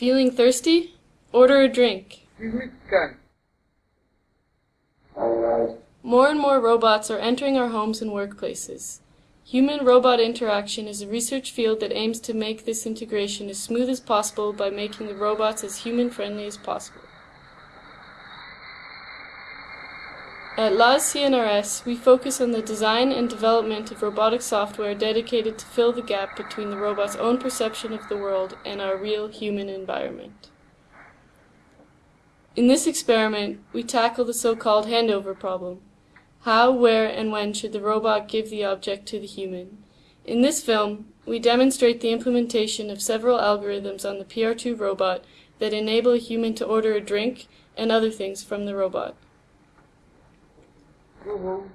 Feeling thirsty? Order a drink. More and more robots are entering our homes and workplaces. Human robot interaction is a research field that aims to make this integration as smooth as possible by making the robots as human friendly as possible. At LAAS CNRS, we focus on the design and development of robotic software dedicated to fill the gap between the robot's own perception of the world and our real human environment. In this experiment, we tackle the so-called handover problem. How, where, and when should the robot give the object to the human? In this film, we demonstrate the implementation of several algorithms on the PR2 robot that enable a human to order a drink and other things from the robot. Mm-hmm.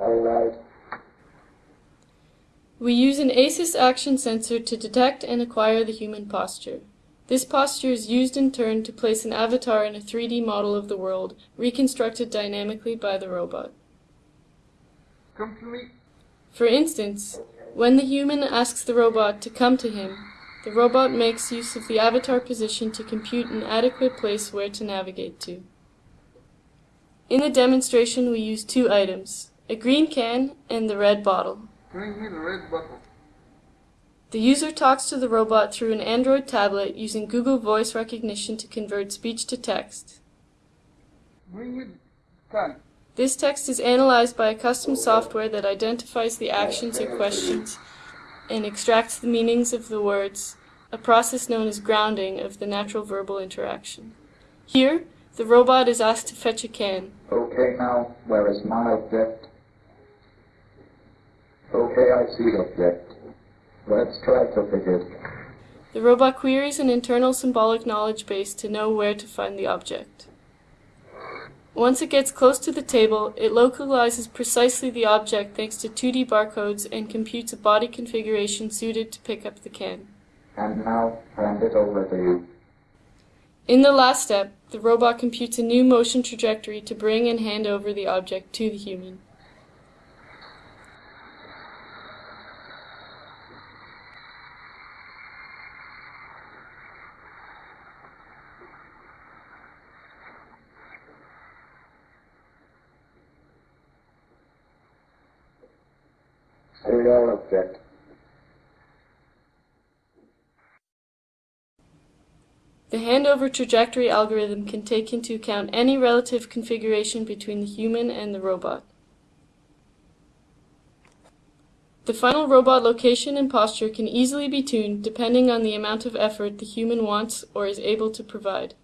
Alright. We use an Asus Xtion sensor to detect and acquire the human posture. This posture is used in turn to place an avatar in a 3D model of the world, reconstructed dynamically by the robot. Complete. For instance, when the human asks the robot to come to him, the robot makes use of the avatar position to compute an adequate place where to navigate to. In the demonstration we use two items, a green can and the red bottle. Bring me the red bottle. The user talks to the robot through an Android tablet using Google Voice Recognition to convert speech to text. Bring me the can. This text is analyzed by a custom software that identifies the actions or questions and extracts the meanings of the words, a process known as grounding of the natural verbal interaction. Here, the robot is asked to fetch a can. Okay now, where is my object? Okay, I see object. Let's try to fit it. The robot queries an internal symbolic knowledge base to know where to find the object. Once it gets close to the table, it localizes precisely the object thanks to 2D barcodes and computes a body configuration suited to pick up the can. And now, hand it over to you. In the last step, the robot computes a new motion trajectory to bring and hand over the object to the human. Serial object. The handover trajectory algorithm can take into account any relative configuration between the human and the robot. The final robot location and posture can easily be tuned depending on the amount of effort the human wants or is able to provide.